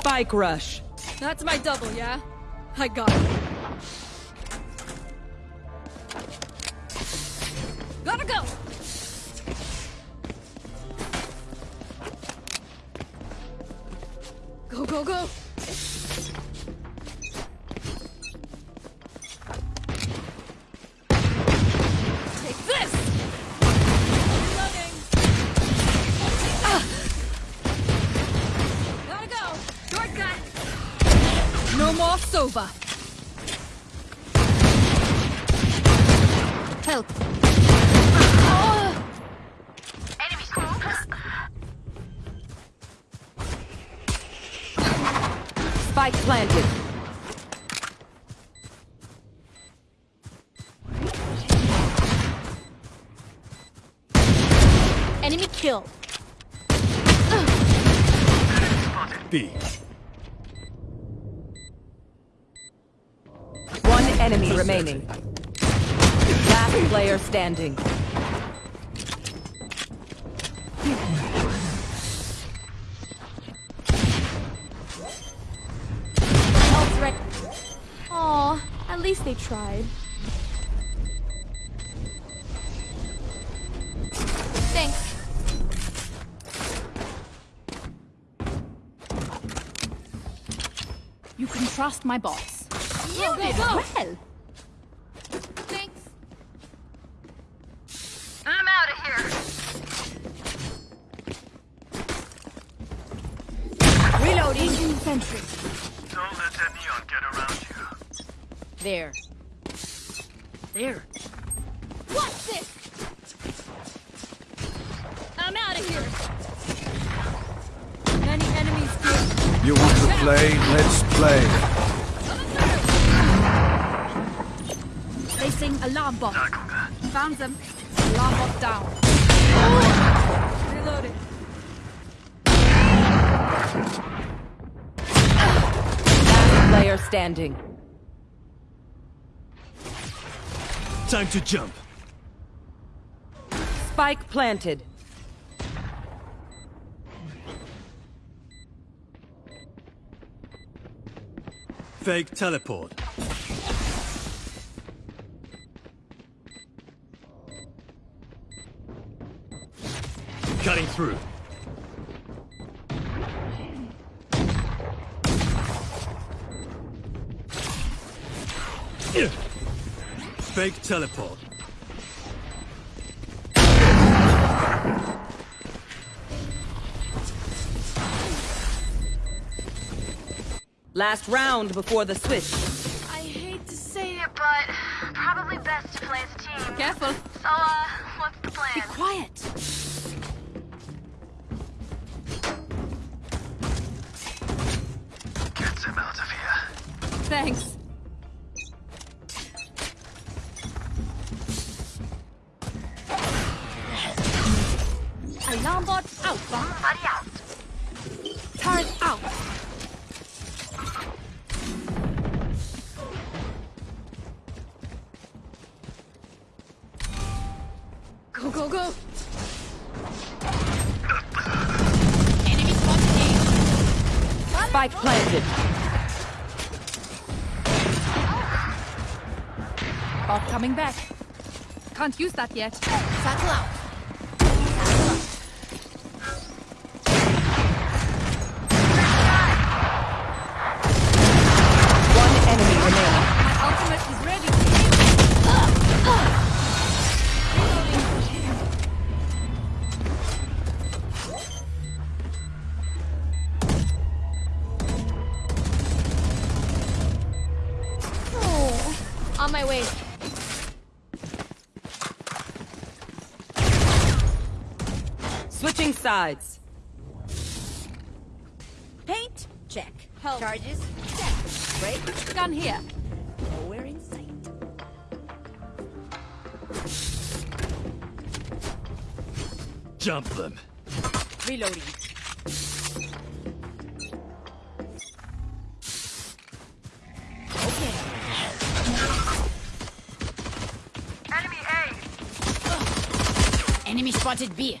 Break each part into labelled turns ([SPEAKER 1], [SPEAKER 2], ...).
[SPEAKER 1] Spike rush.
[SPEAKER 2] That's my double, yeah? I got it. Enemy kill!
[SPEAKER 3] B.
[SPEAKER 1] One enemy remaining. Last player standing.
[SPEAKER 2] Aw, at least they tried.
[SPEAKER 4] Trust my boss.
[SPEAKER 2] Go, go, go!
[SPEAKER 4] Well,
[SPEAKER 2] Thanks.
[SPEAKER 5] I'm out of here.
[SPEAKER 4] reloading infantry.
[SPEAKER 3] Don't let that neon get around you.
[SPEAKER 4] There. There. Bot. Found them. Alarm bot down.
[SPEAKER 2] Reloading.
[SPEAKER 1] Last player standing.
[SPEAKER 3] Time to jump.
[SPEAKER 1] Spike planted.
[SPEAKER 3] Fake teleport. Cutting through. Fake teleport.
[SPEAKER 1] Last round before the switch.
[SPEAKER 2] I hate to say it,
[SPEAKER 5] But probably best to play as a team.
[SPEAKER 2] careful.
[SPEAKER 5] So, uh, what's the plan?
[SPEAKER 4] Be Quiet.
[SPEAKER 3] Get out of here.
[SPEAKER 2] Thanks.
[SPEAKER 4] Alarm bot out.
[SPEAKER 5] Buddy out.
[SPEAKER 4] Turret out.
[SPEAKER 2] Go, go, go!
[SPEAKER 4] Enemy spotted
[SPEAKER 1] Spike planted.
[SPEAKER 4] Bot coming back.
[SPEAKER 2] Can't use that yet.
[SPEAKER 4] Satchel out.
[SPEAKER 1] Sides.
[SPEAKER 4] Paint. Check.
[SPEAKER 2] Help.
[SPEAKER 4] Charges. Check. Break.
[SPEAKER 2] Gun here.
[SPEAKER 4] Nowhere in sight.
[SPEAKER 3] Jump them.
[SPEAKER 4] Reloading.
[SPEAKER 5] Enemy
[SPEAKER 4] Enemy spotted B.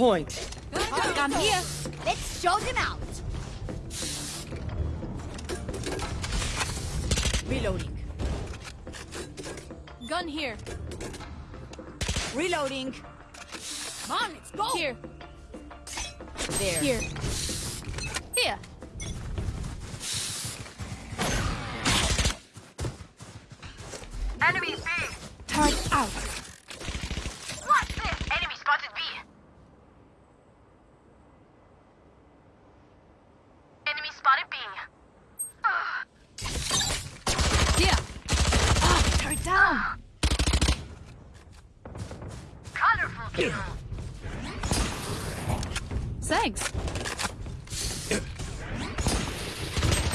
[SPEAKER 1] point.
[SPEAKER 5] Gun here.
[SPEAKER 6] Let's show them out. Reloading.
[SPEAKER 5] Gun here.
[SPEAKER 6] Reloading. Come on, let's go.
[SPEAKER 5] Here.
[SPEAKER 6] There.
[SPEAKER 5] Here. Here. Thanks.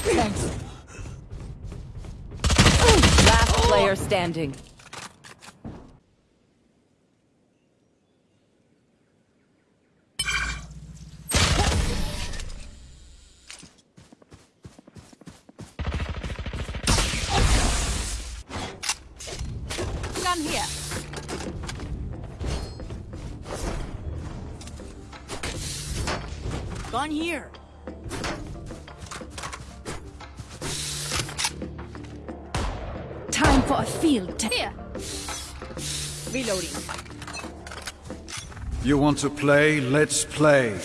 [SPEAKER 5] Thanks.
[SPEAKER 1] Last player standing.
[SPEAKER 5] Here. Time for a field. Here.
[SPEAKER 6] Reloading.
[SPEAKER 4] You want to play? Let's play.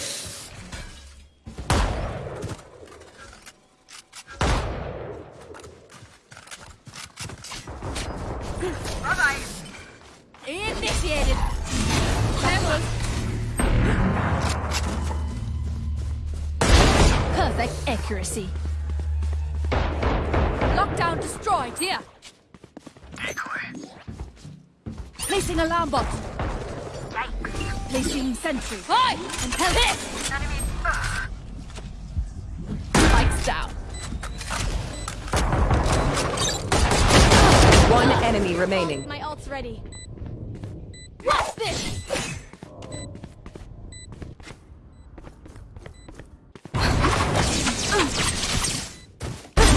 [SPEAKER 7] Enemy
[SPEAKER 1] remaining.
[SPEAKER 5] My ult's ready. What's this?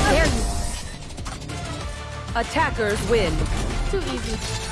[SPEAKER 5] Dare you?
[SPEAKER 1] Attackers win.
[SPEAKER 5] Too easy.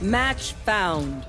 [SPEAKER 1] Match found.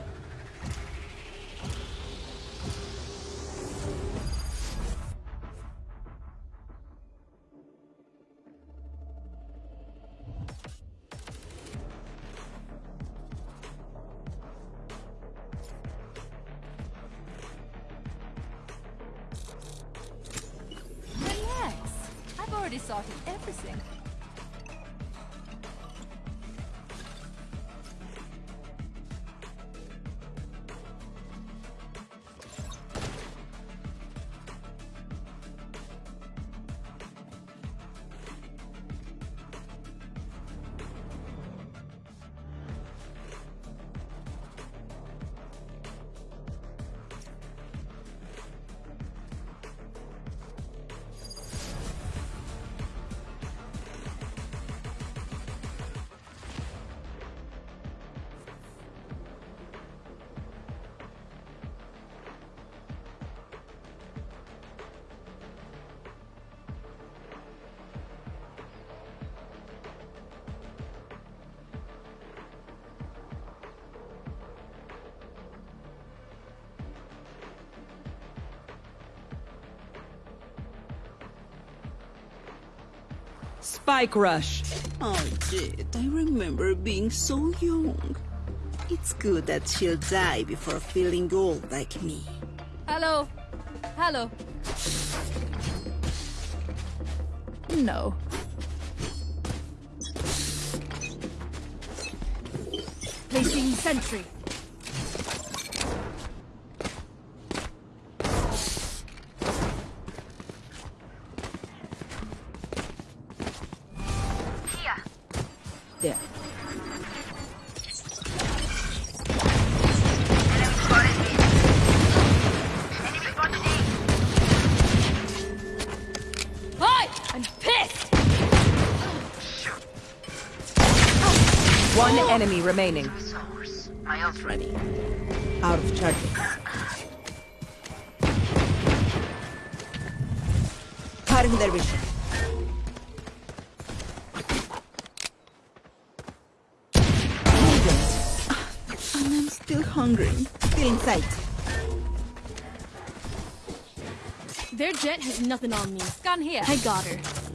[SPEAKER 1] Spike rush.
[SPEAKER 8] Oh, Jett, I remember being so young. It's good that she'll die before feeling old like me.
[SPEAKER 4] Hello. Hello. No. Placing sentry.
[SPEAKER 1] One enemy remaining.
[SPEAKER 5] Source. My ult ready.
[SPEAKER 1] Out of charges. Cutting their vision.
[SPEAKER 8] And I'm still hungry. Still in sight.
[SPEAKER 4] Their Jett has nothing on me. Gun here. I got her.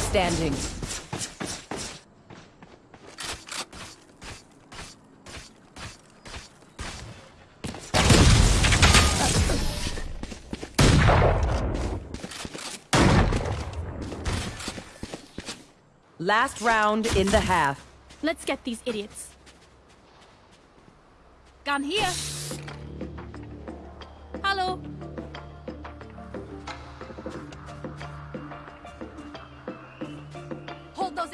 [SPEAKER 1] Standing. Last round in the half.
[SPEAKER 4] Let's get these idiots. Gun here.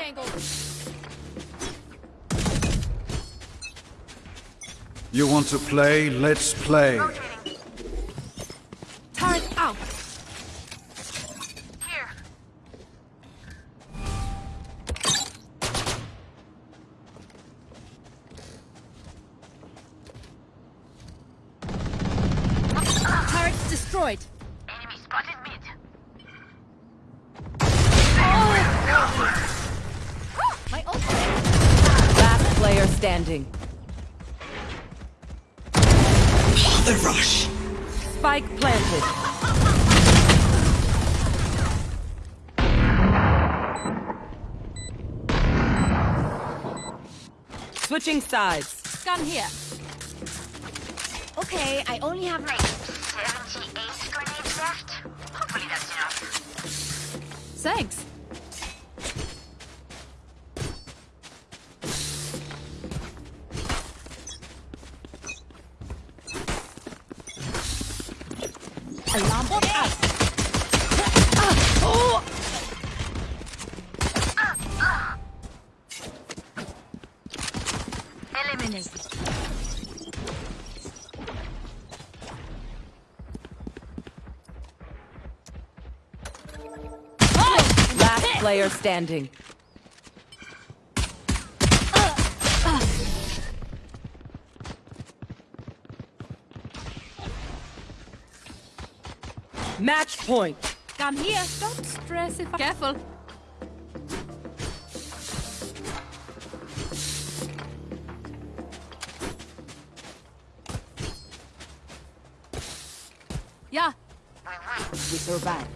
[SPEAKER 4] Angles.
[SPEAKER 9] You want to play? Let's play.
[SPEAKER 5] Rotating.
[SPEAKER 1] Sides.
[SPEAKER 4] Gun here.
[SPEAKER 5] Okay, I only have like 78 grenades left. Hopefully that's enough.
[SPEAKER 4] Thanks.
[SPEAKER 1] Player standing. Match point.
[SPEAKER 4] Come here. Don't stress if I... Careful. Yeah.
[SPEAKER 1] We survive.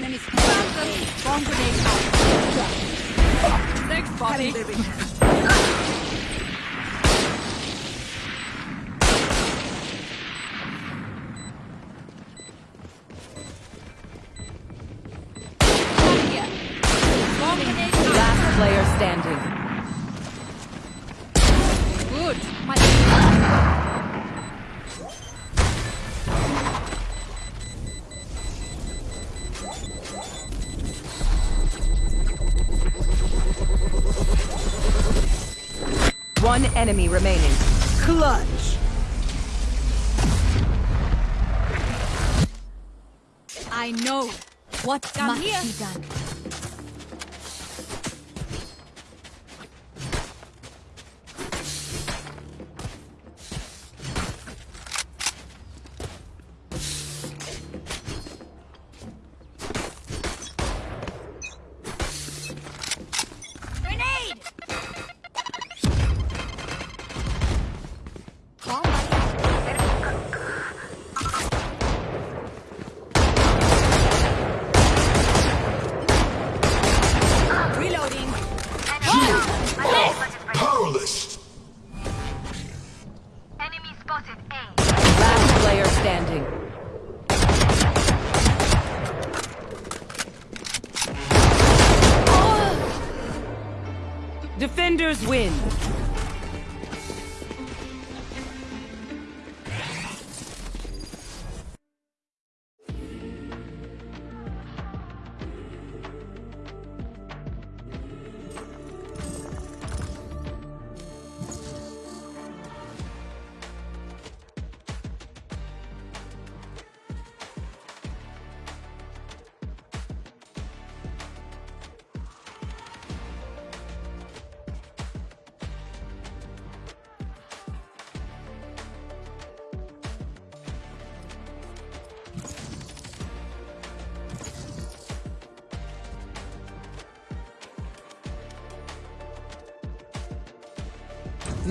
[SPEAKER 4] them. Swarm grenade out. Thanks, Bobby.
[SPEAKER 1] Enemy remaining.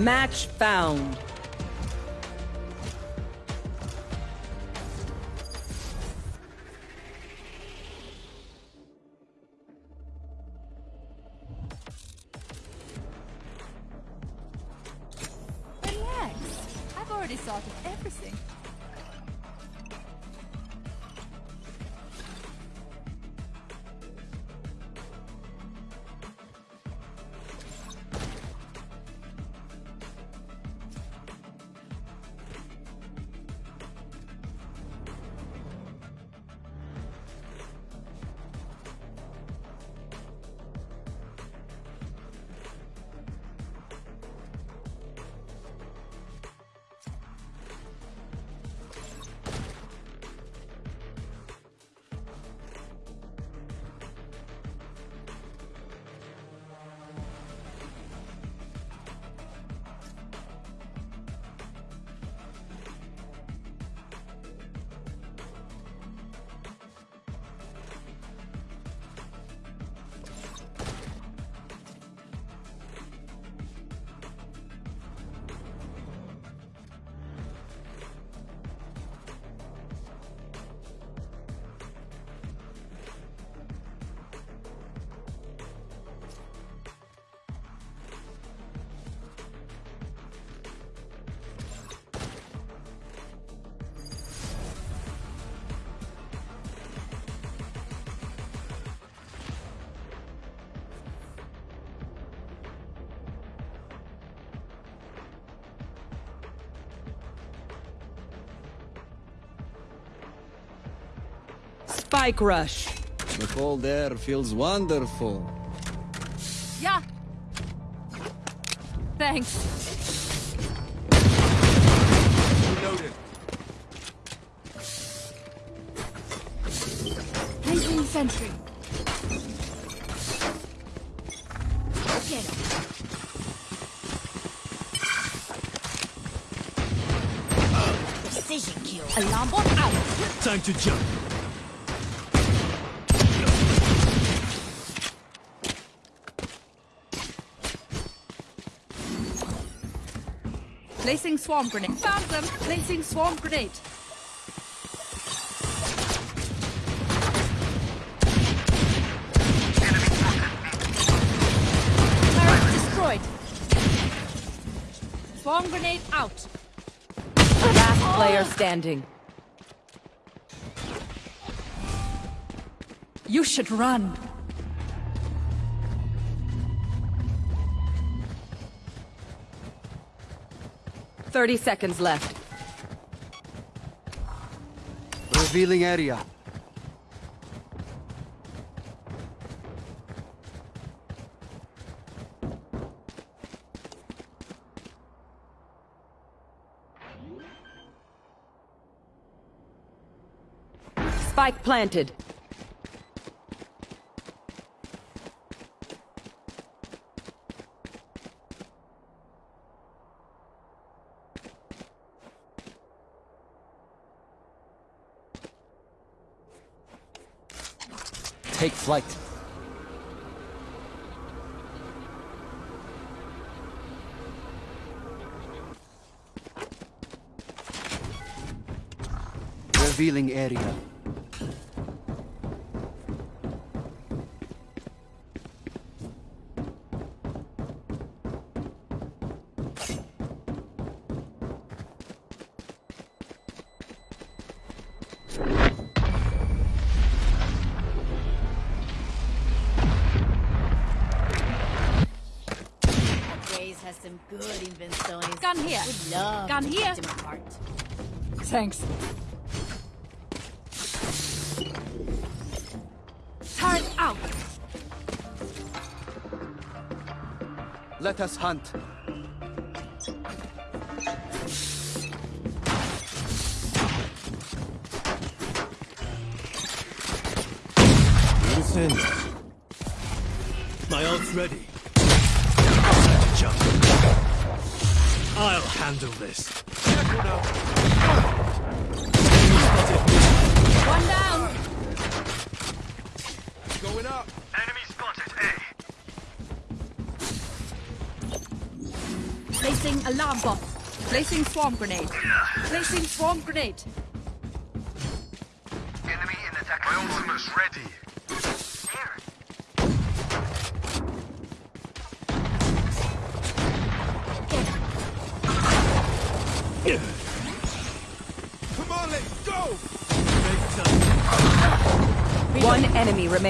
[SPEAKER 1] Match found.
[SPEAKER 4] Relax. I've already of everything.
[SPEAKER 1] Spike rush.
[SPEAKER 10] The cold air feels wonderful.
[SPEAKER 4] Yeah. Thanks.
[SPEAKER 3] Reloaded.
[SPEAKER 4] Placing sentry. Okay. Precision kill. Alarm bot out.
[SPEAKER 3] Time to jump.
[SPEAKER 4] Placing swarm grenade. Found them. Placing swarm grenade. Turret destroyed. Swarm grenade out.
[SPEAKER 1] Last player standing.
[SPEAKER 4] You should run.
[SPEAKER 1] Thirty seconds left.
[SPEAKER 10] Revealing area.
[SPEAKER 1] Spike planted.
[SPEAKER 10] Take flight. Revealing area.
[SPEAKER 11] Some good inventories.
[SPEAKER 4] Gun here.
[SPEAKER 11] Would love
[SPEAKER 4] Gun
[SPEAKER 11] to
[SPEAKER 4] here.
[SPEAKER 11] pick them apart.
[SPEAKER 4] Thanks. Turn out.
[SPEAKER 10] Let us hunt.
[SPEAKER 3] Loose ends. My ult's ready. Handle this. Careful now.
[SPEAKER 4] One down.
[SPEAKER 3] Going up. Enemy spotted. A.
[SPEAKER 4] Placing alarm bot. Placing swarm grenade. Placing swarm grenade.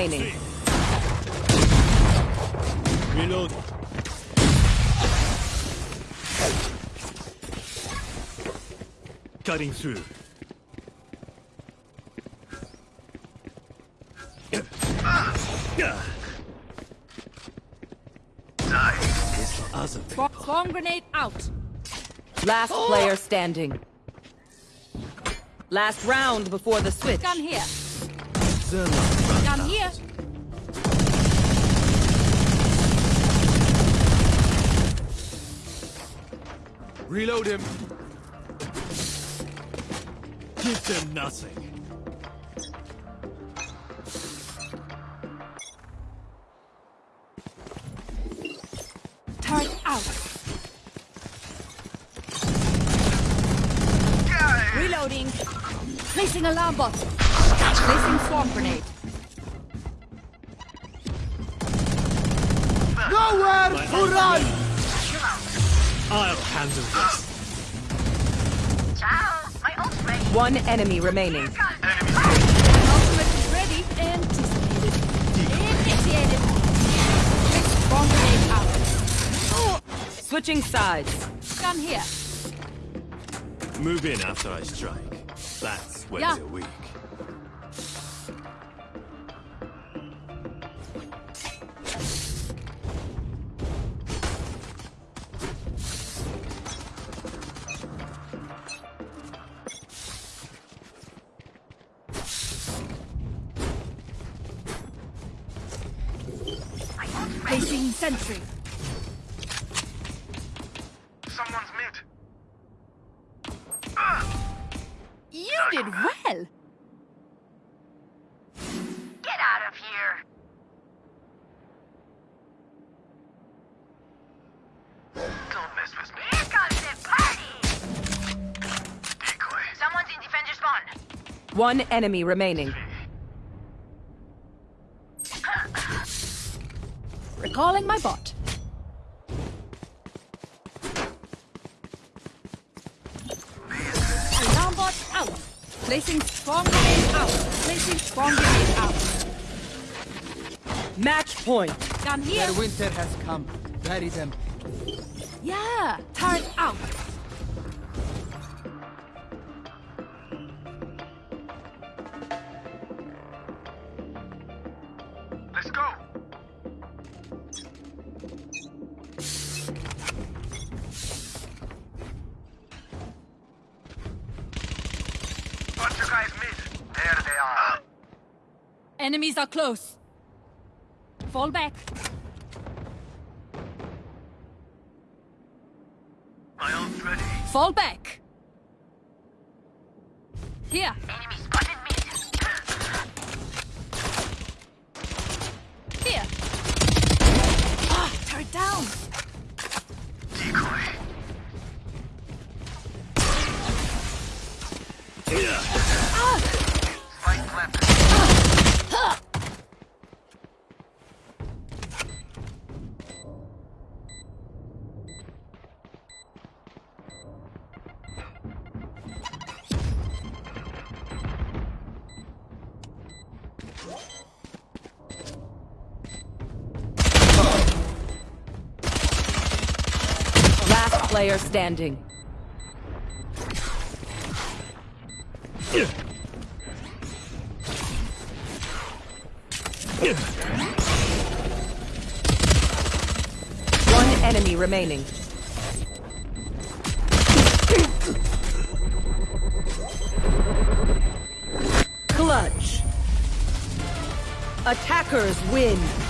[SPEAKER 1] Remaining.
[SPEAKER 3] Reload. Cutting through. It's for other
[SPEAKER 4] Swarm, grenade out.
[SPEAKER 1] Last player standing. Last round before the switch.
[SPEAKER 4] Gun here.
[SPEAKER 3] Zerlo.
[SPEAKER 4] Gun here.
[SPEAKER 3] Reload him. Give them nothing.
[SPEAKER 4] Turret out. Reloading. Placing alarm bot. Placing swarm grenade.
[SPEAKER 3] I'll handle this.
[SPEAKER 5] Ciao. My ult's ready.
[SPEAKER 1] One enemy remaining.
[SPEAKER 4] Ultimate is ready. Anticipated. Initiated. Place swarm grenade out.
[SPEAKER 1] Switching sides.
[SPEAKER 4] Gun here.
[SPEAKER 3] Move in after I strike. That's when
[SPEAKER 4] Yeah.
[SPEAKER 3] they're weak.
[SPEAKER 4] Sentry.
[SPEAKER 3] Someone's mid.
[SPEAKER 4] You did well.
[SPEAKER 5] Get out of here.
[SPEAKER 3] Don't mess with me.
[SPEAKER 5] Here comes the party.
[SPEAKER 3] Decoy.
[SPEAKER 5] Someone's in defender spawn.
[SPEAKER 1] One enemy remaining.
[SPEAKER 4] Calling my bot. Alarm bot out. Placing swarm grenade out. Placing swarm grenade out.
[SPEAKER 1] Match point.
[SPEAKER 4] Come here.
[SPEAKER 10] Their winter has come. Bury them.
[SPEAKER 4] Yeah. Turn out.
[SPEAKER 12] What you guys miss? There they are.
[SPEAKER 4] Enemies are close. Fall back.
[SPEAKER 12] My ult's ready.
[SPEAKER 4] Fall back. Here.
[SPEAKER 1] Player standing. One enemy remaining. Clutch. Attackers win.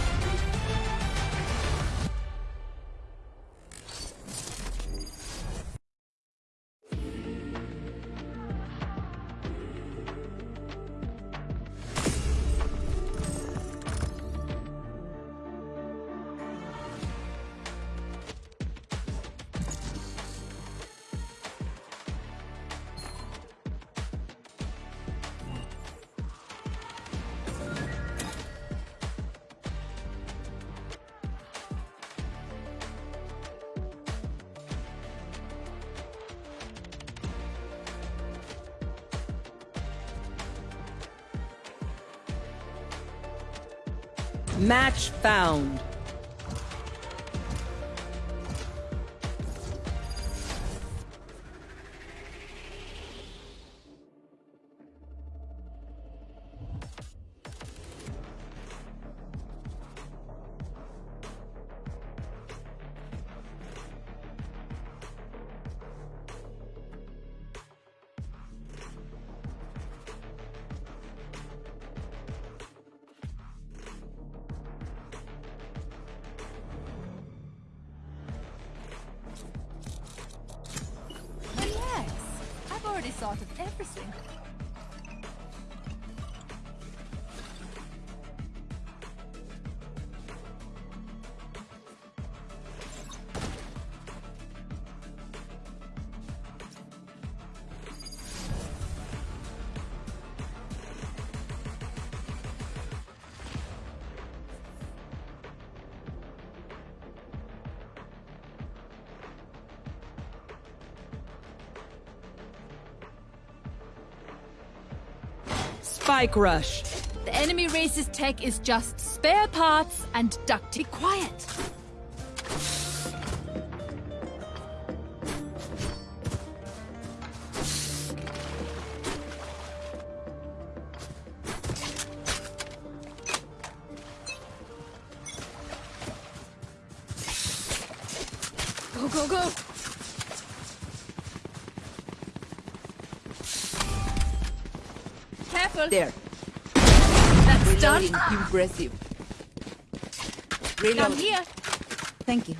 [SPEAKER 4] Thought of everything.
[SPEAKER 1] Rush.
[SPEAKER 4] The enemy race's tech is just spare parts and duct. Be quiet. Done.
[SPEAKER 1] Impressive.
[SPEAKER 4] Come here.
[SPEAKER 11] Thank you.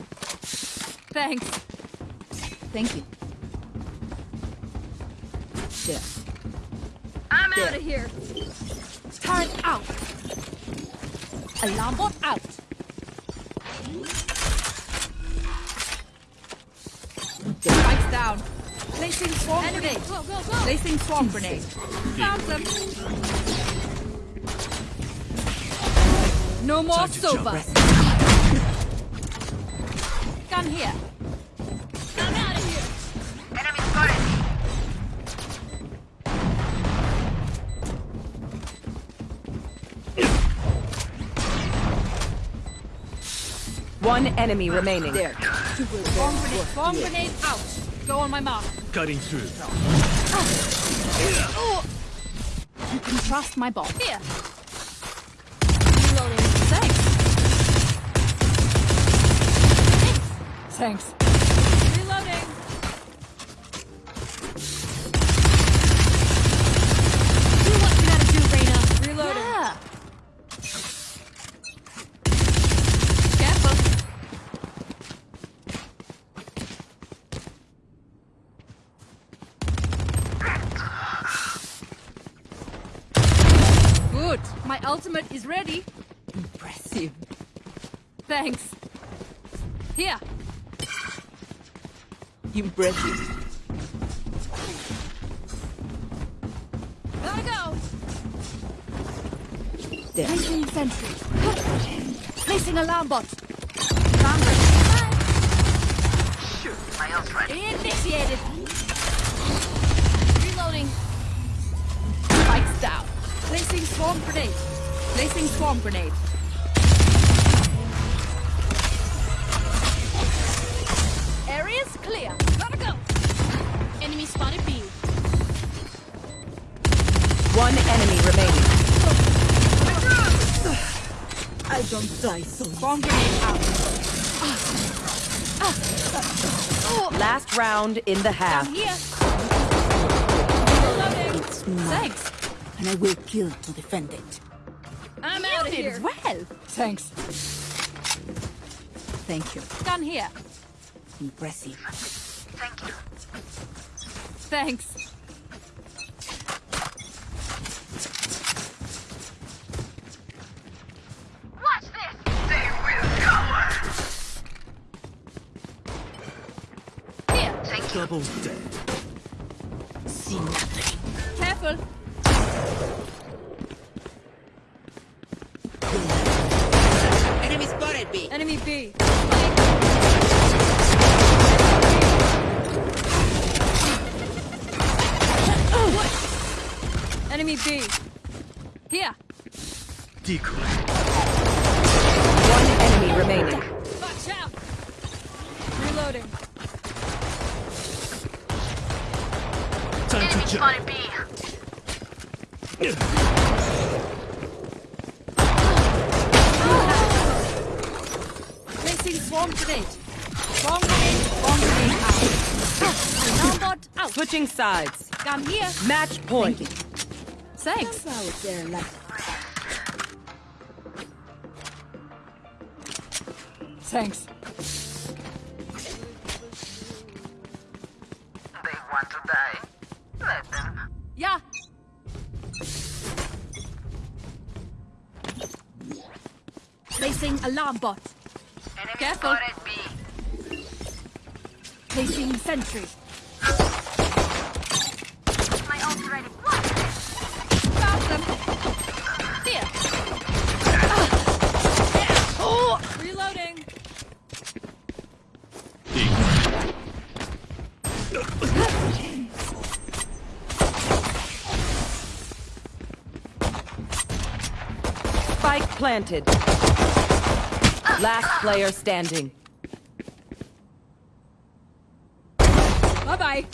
[SPEAKER 4] Thanks.
[SPEAKER 11] Thank you.
[SPEAKER 1] There.
[SPEAKER 4] I'm out of here. Turret out. Alarm bot out. Spikes down. Placing swarm grenade. Go, go, go. Placing swarm grenade. Found them. No more sober. Come here. I'm out of here.
[SPEAKER 5] Enemy spotted.
[SPEAKER 1] One enemy ah, remaining.
[SPEAKER 11] There.
[SPEAKER 4] Bomb grenade, bomb grenade out. Go on my mark.
[SPEAKER 3] Cutting through. Ah. Oh.
[SPEAKER 4] You can trust my bomb. Here. Thanks. Reloading.
[SPEAKER 2] Do what you gotta do, Reyna.
[SPEAKER 4] Reloading.
[SPEAKER 2] Yeah.
[SPEAKER 4] Careful. Good. My ultimate is ready.
[SPEAKER 11] Impressive.
[SPEAKER 4] Thanks. Here.
[SPEAKER 11] Impressive.
[SPEAKER 4] Gotta go.
[SPEAKER 11] There.
[SPEAKER 4] Placing sentry. Placing alarm bot. Alarm ready.
[SPEAKER 12] Shoot, my ult's ready.
[SPEAKER 4] Initiated. Reloading. Spikes down. Placing swarm grenade. Placing swarm grenade.
[SPEAKER 11] Don't die so
[SPEAKER 4] Swarm grenade out.
[SPEAKER 1] Last round in the
[SPEAKER 4] Down
[SPEAKER 1] half.
[SPEAKER 11] It's mine,
[SPEAKER 4] Thanks.
[SPEAKER 11] and I will kill to defend it.
[SPEAKER 4] I'm out of
[SPEAKER 2] did
[SPEAKER 4] here.
[SPEAKER 2] well.
[SPEAKER 4] Thanks.
[SPEAKER 11] Thank you.
[SPEAKER 4] Gun here.
[SPEAKER 11] Impressive.
[SPEAKER 12] Thank you.
[SPEAKER 4] Thanks.
[SPEAKER 5] Watch this!
[SPEAKER 12] They will cower.
[SPEAKER 4] Here.
[SPEAKER 3] Double dead.
[SPEAKER 11] See nothing.
[SPEAKER 4] Careful.
[SPEAKER 11] Enemy spotted B.
[SPEAKER 4] Enemy B. Enemy B. Here.
[SPEAKER 3] Decoy.
[SPEAKER 1] Sides.
[SPEAKER 4] Gun here.
[SPEAKER 1] Match point.
[SPEAKER 4] Thanks.
[SPEAKER 11] Out there
[SPEAKER 4] Thanks.
[SPEAKER 12] They want to die. Let them.
[SPEAKER 4] Yeah. Placing alarm bot.
[SPEAKER 5] Enemy
[SPEAKER 4] Careful.
[SPEAKER 5] spotted B.
[SPEAKER 4] Placing sentry.
[SPEAKER 1] Spike planted. Last player standing.
[SPEAKER 4] Bye bye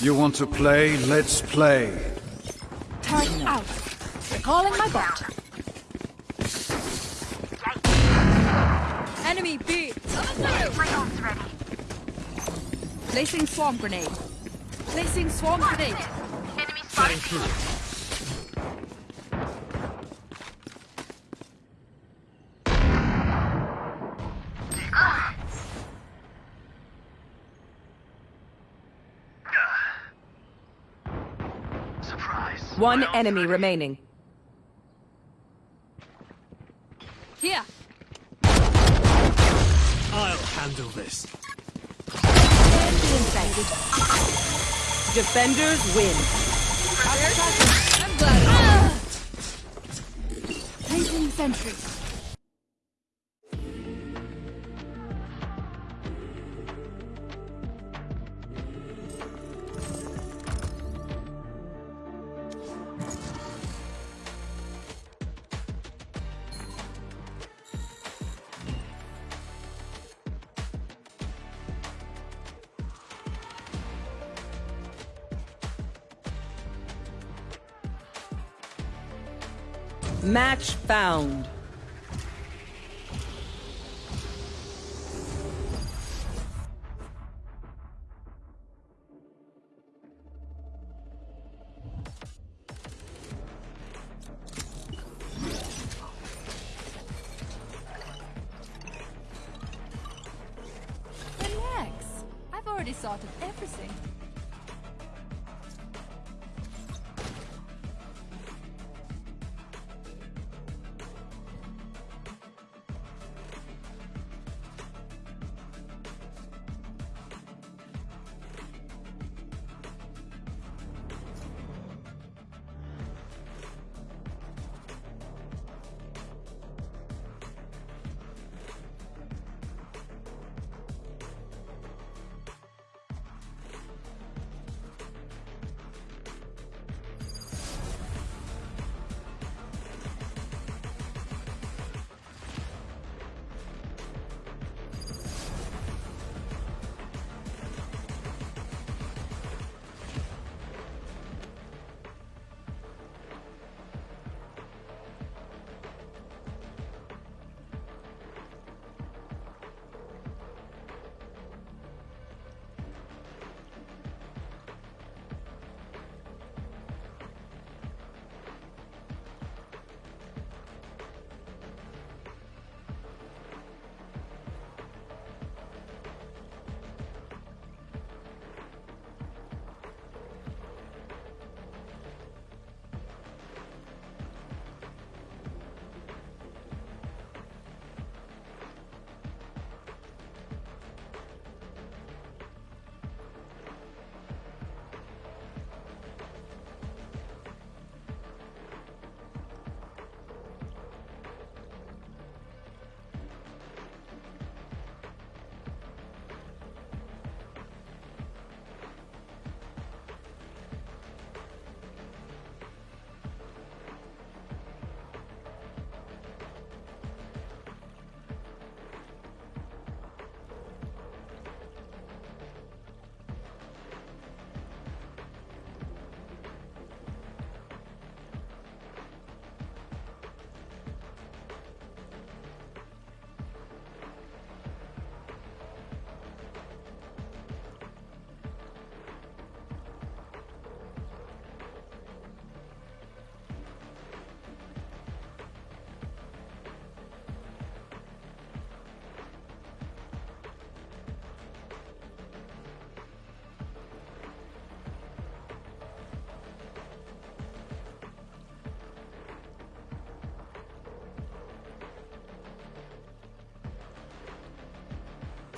[SPEAKER 9] You want to play? Let's play.
[SPEAKER 4] Turret out. Calling my bot. Enemy B. Placing swarm grenade. Placing swarm grenade.
[SPEAKER 5] Enemy spotted.
[SPEAKER 1] One enemy
[SPEAKER 5] ready.
[SPEAKER 1] remaining.
[SPEAKER 4] Here.
[SPEAKER 3] I'll handle this.
[SPEAKER 1] Defenders win.
[SPEAKER 4] I'm glad.
[SPEAKER 13] Placing sentry.
[SPEAKER 1] Match found.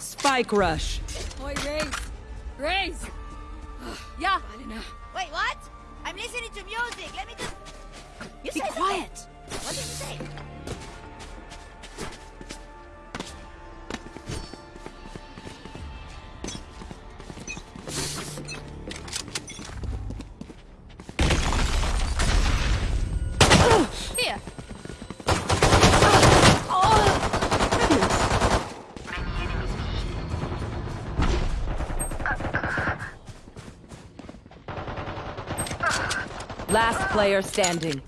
[SPEAKER 1] Spike rush.
[SPEAKER 4] Oi, Raze. Raze. yeah. I don't know.
[SPEAKER 6] Wait, what? I'm listening to music. Let me just. You
[SPEAKER 13] Be quiet.
[SPEAKER 6] something.
[SPEAKER 1] Player standing.